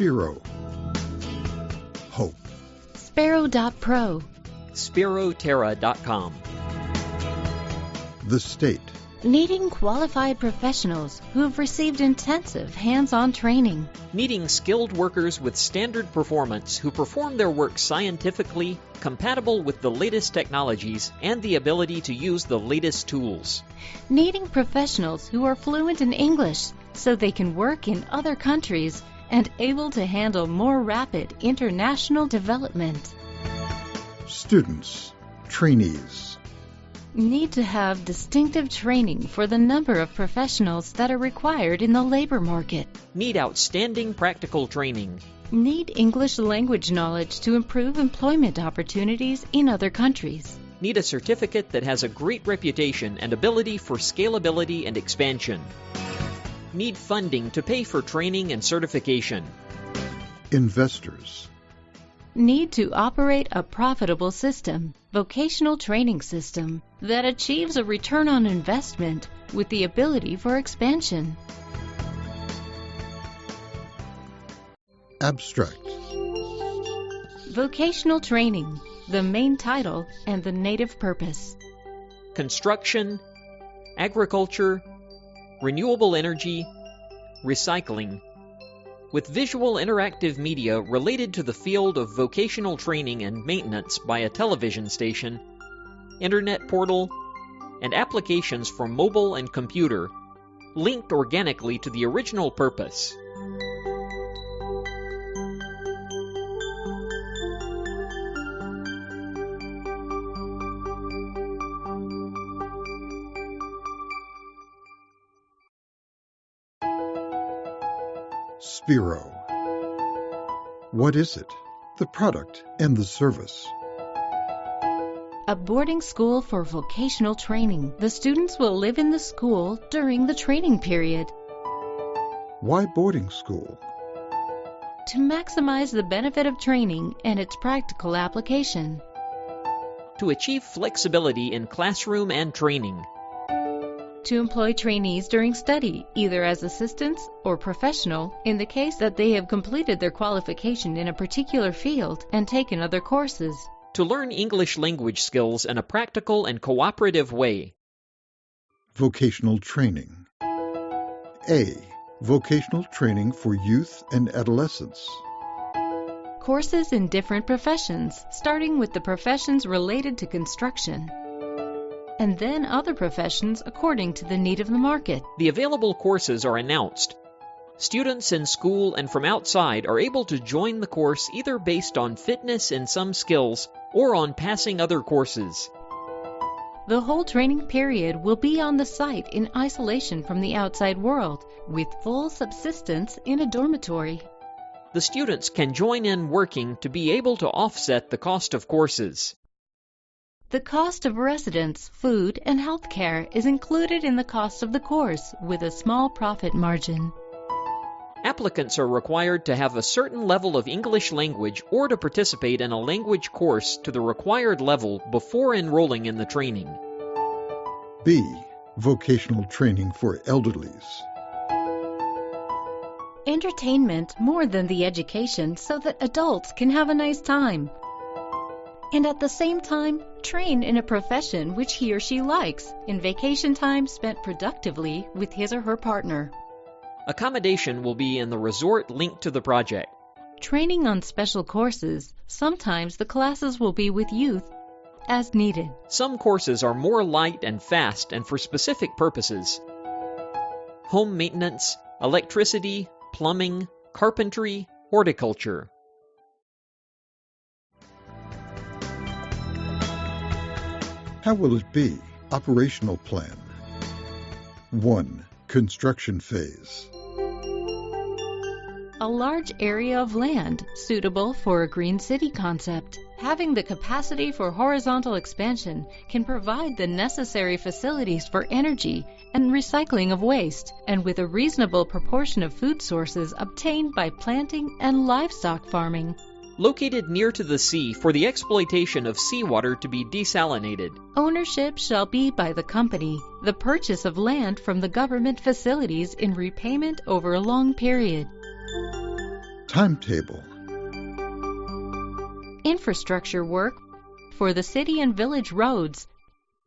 Spiro. Hope. Sparrow.pro. SpiroTerra.com. The state. Needing qualified professionals who have received intensive hands on training. Needing skilled workers with standard performance who perform their work scientifically, compatible with the latest technologies, and the ability to use the latest tools. Needing professionals who are fluent in English so they can work in other countries and able to handle more rapid international development. Students. Trainees. Need to have distinctive training for the number of professionals that are required in the labor market. Need outstanding practical training. Need English language knowledge to improve employment opportunities in other countries. Need a certificate that has a great reputation and ability for scalability and expansion. Need funding to pay for training and certification. Investors. Need to operate a profitable system, vocational training system, that achieves a return on investment with the ability for expansion. Abstract. Vocational training, the main title and the native purpose. Construction, agriculture, renewable energy, recycling, with visual interactive media related to the field of vocational training and maintenance by a television station, internet portal, and applications for mobile and computer, linked organically to the original purpose. Spiro. What is it? The product and the service. A boarding school for vocational training. The students will live in the school during the training period. Why boarding school? To maximize the benefit of training and its practical application. To achieve flexibility in classroom and training. To employ trainees during study, either as assistants or professional, in the case that they have completed their qualification in a particular field and taken other courses. To learn English language skills in a practical and cooperative way. Vocational training. A. Vocational training for youth and adolescents. Courses in different professions, starting with the professions related to construction and then other professions according to the need of the market. The available courses are announced. Students in school and from outside are able to join the course either based on fitness in some skills or on passing other courses. The whole training period will be on the site in isolation from the outside world, with full subsistence in a dormitory. The students can join in working to be able to offset the cost of courses. The cost of residence, food, and health care is included in the cost of the course with a small profit margin. Applicants are required to have a certain level of English language or to participate in a language course to the required level before enrolling in the training. B. Vocational training for elderlies. Entertainment more than the education so that adults can have a nice time and at the same time train in a profession which he or she likes in vacation time spent productively with his or her partner. Accommodation will be in the resort linked to the project. Training on special courses, sometimes the classes will be with youth as needed. Some courses are more light and fast and for specific purposes. Home maintenance, electricity, plumbing, carpentry, horticulture. How will it be? Operational plan. 1. Construction phase. A large area of land suitable for a green city concept. Having the capacity for horizontal expansion can provide the necessary facilities for energy and recycling of waste, and with a reasonable proportion of food sources obtained by planting and livestock farming located near to the sea for the exploitation of seawater to be desalinated. Ownership shall be by the company, the purchase of land from the government facilities in repayment over a long period. Timetable. Infrastructure work for the city and village roads.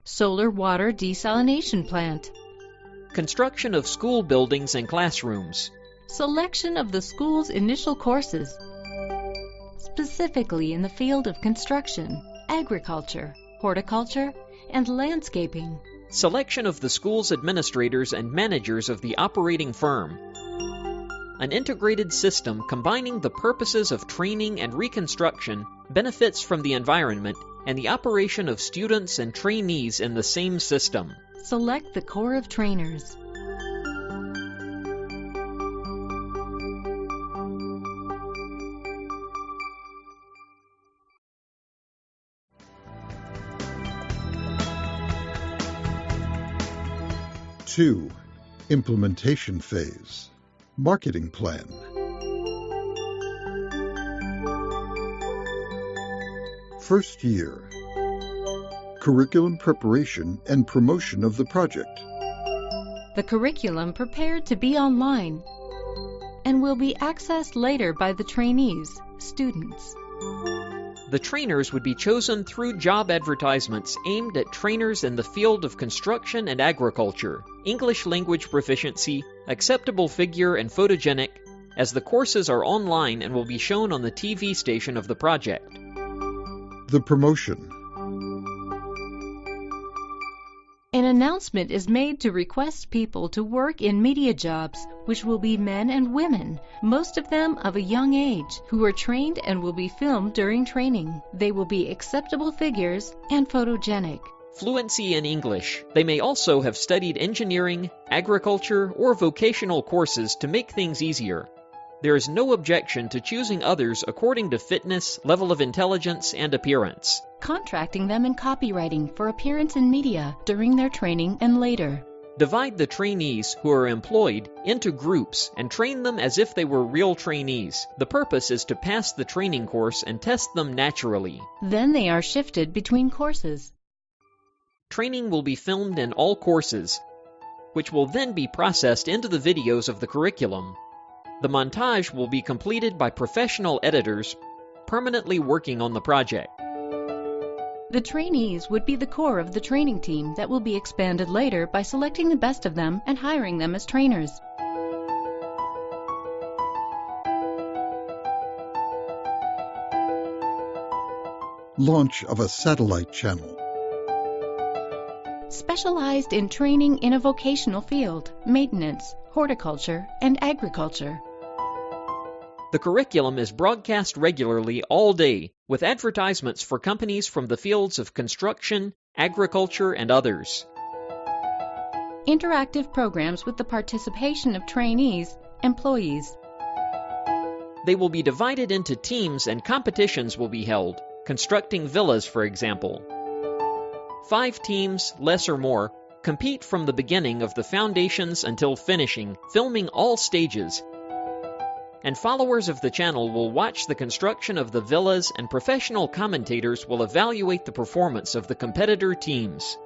Solar water desalination plant. Construction of school buildings and classrooms. Selection of the school's initial courses. Specifically in the field of construction, agriculture, horticulture, and landscaping. Selection of the school's administrators and managers of the operating firm. An integrated system combining the purposes of training and reconstruction benefits from the environment and the operation of students and trainees in the same system. Select the Corps of Trainers. Two, implementation phase. Marketing plan. First year. Curriculum preparation and promotion of the project. The curriculum prepared to be online and will be accessed later by the trainees, students. The trainers would be chosen through job advertisements aimed at trainers in the field of construction and agriculture, English language proficiency, acceptable figure, and photogenic, as the courses are online and will be shown on the TV station of the project. The promotion. An announcement is made to request people to work in media jobs, which will be men and women, most of them of a young age, who are trained and will be filmed during training. They will be acceptable figures and photogenic. Fluency in English. They may also have studied engineering, agriculture, or vocational courses to make things easier. There is no objection to choosing others according to fitness, level of intelligence, and appearance. Contracting them in copywriting for appearance in media during their training and later. Divide the trainees who are employed into groups and train them as if they were real trainees. The purpose is to pass the training course and test them naturally. Then they are shifted between courses. Training will be filmed in all courses, which will then be processed into the videos of the curriculum. The montage will be completed by professional editors permanently working on the project. The trainees would be the core of the training team that will be expanded later by selecting the best of them and hiring them as trainers. Launch of a satellite channel. Specialized in training in a vocational field, maintenance, horticulture, and agriculture. The curriculum is broadcast regularly all day with advertisements for companies from the fields of construction, agriculture, and others. Interactive programs with the participation of trainees, employees. They will be divided into teams and competitions will be held, constructing villas, for example. Five teams, less or more, compete from the beginning of the foundations until finishing, filming all stages. And followers of the channel will watch the construction of the villas, and professional commentators will evaluate the performance of the competitor teams.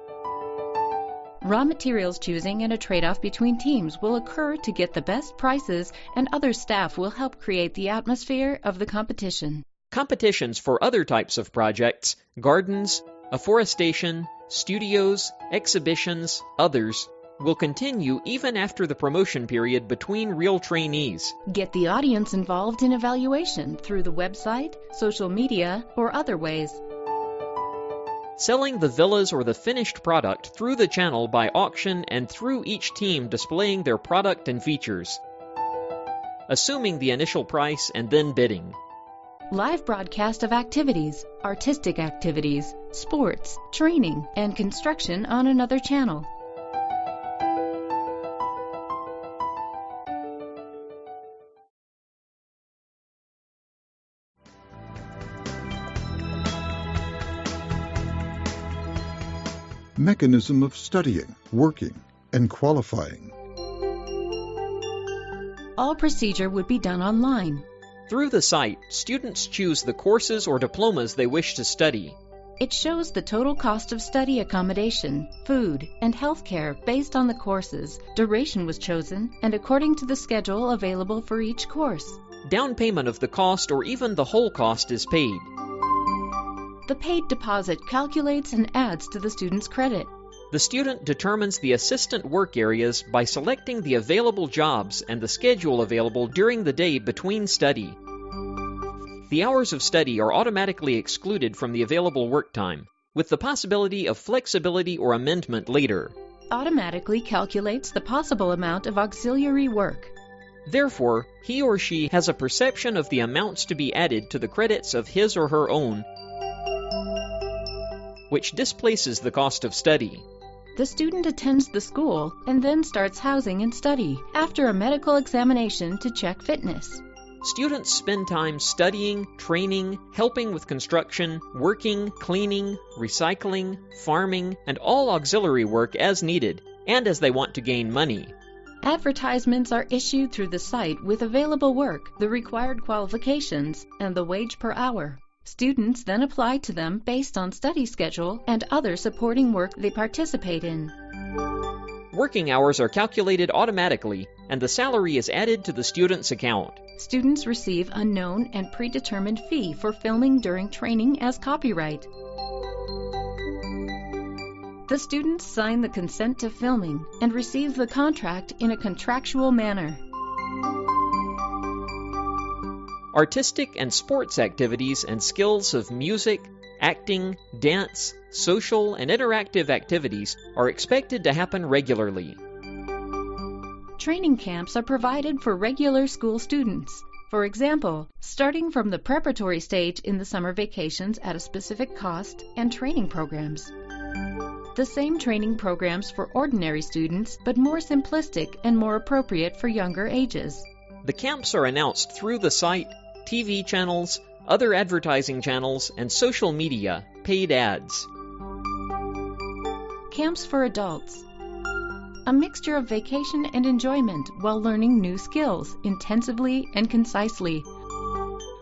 Raw materials choosing and a trade off between teams will occur to get the best prices, and other staff will help create the atmosphere of the competition. Competitions for other types of projects, gardens, afforestation, studios, exhibitions, others, will continue even after the promotion period between real trainees. Get the audience involved in evaluation through the website, social media, or other ways. Selling the villas or the finished product through the channel by auction and through each team displaying their product and features. Assuming the initial price and then bidding. Live broadcast of activities, artistic activities, sports, training, and construction on another channel. Mechanism of studying, working, and qualifying. All procedure would be done online. Through the site, students choose the courses or diplomas they wish to study. It shows the total cost of study accommodation, food, and health care based on the courses. Duration was chosen and according to the schedule available for each course. down payment of the cost or even the whole cost is paid. The paid deposit calculates and adds to the student's credit. The student determines the assistant work areas by selecting the available jobs and the schedule available during the day between study. The hours of study are automatically excluded from the available work time, with the possibility of flexibility or amendment later. Automatically calculates the possible amount of auxiliary work. Therefore, he or she has a perception of the amounts to be added to the credits of his or her own, which displaces the cost of study. The student attends the school and then starts housing and study after a medical examination to check fitness. Students spend time studying, training, helping with construction, working, cleaning, recycling, farming, and all auxiliary work as needed and as they want to gain money. Advertisements are issued through the site with available work, the required qualifications, and the wage per hour. Students then apply to them based on study schedule and other supporting work they participate in. Working hours are calculated automatically, and the salary is added to the student's account. Students receive a known and predetermined fee for filming during training as copyright. The students sign the consent to filming and receive the contract in a contractual manner. Artistic and sports activities and skills of music, acting, dance, social, and interactive activities are expected to happen regularly. Training camps are provided for regular school students. For example, starting from the preparatory stage in the summer vacations at a specific cost and training programs. The same training programs for ordinary students, but more simplistic and more appropriate for younger ages. The camps are announced through the site, TV channels, other advertising channels, and social media, paid ads. Camps for adults. A mixture of vacation and enjoyment while learning new skills intensively and concisely.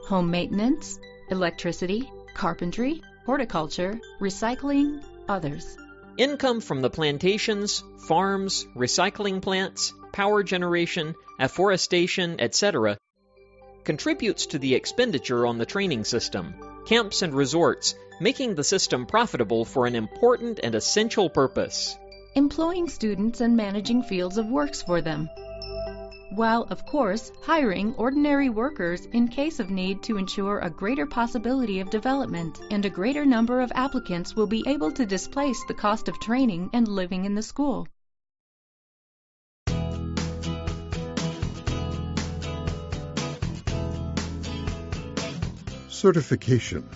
Home maintenance, electricity, carpentry, horticulture, recycling, others. Income from the plantations, farms, recycling plants, power generation, afforestation, etc., contributes to the expenditure on the training system, camps and resorts, making the system profitable for an important and essential purpose. Employing students and managing fields of works for them. While, of course, hiring ordinary workers in case of need to ensure a greater possibility of development and a greater number of applicants will be able to displace the cost of training and living in the school. Certification.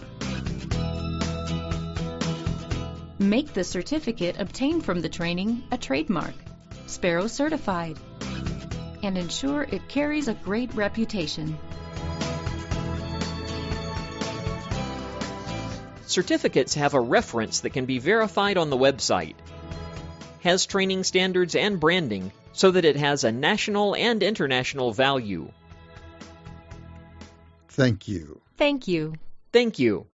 Make the certificate obtained from the training a trademark, Sparrow Certified, and ensure it carries a great reputation. Certificates have a reference that can be verified on the website. Has training standards and branding so that it has a national and international value. Thank you. Thank you. Thank you.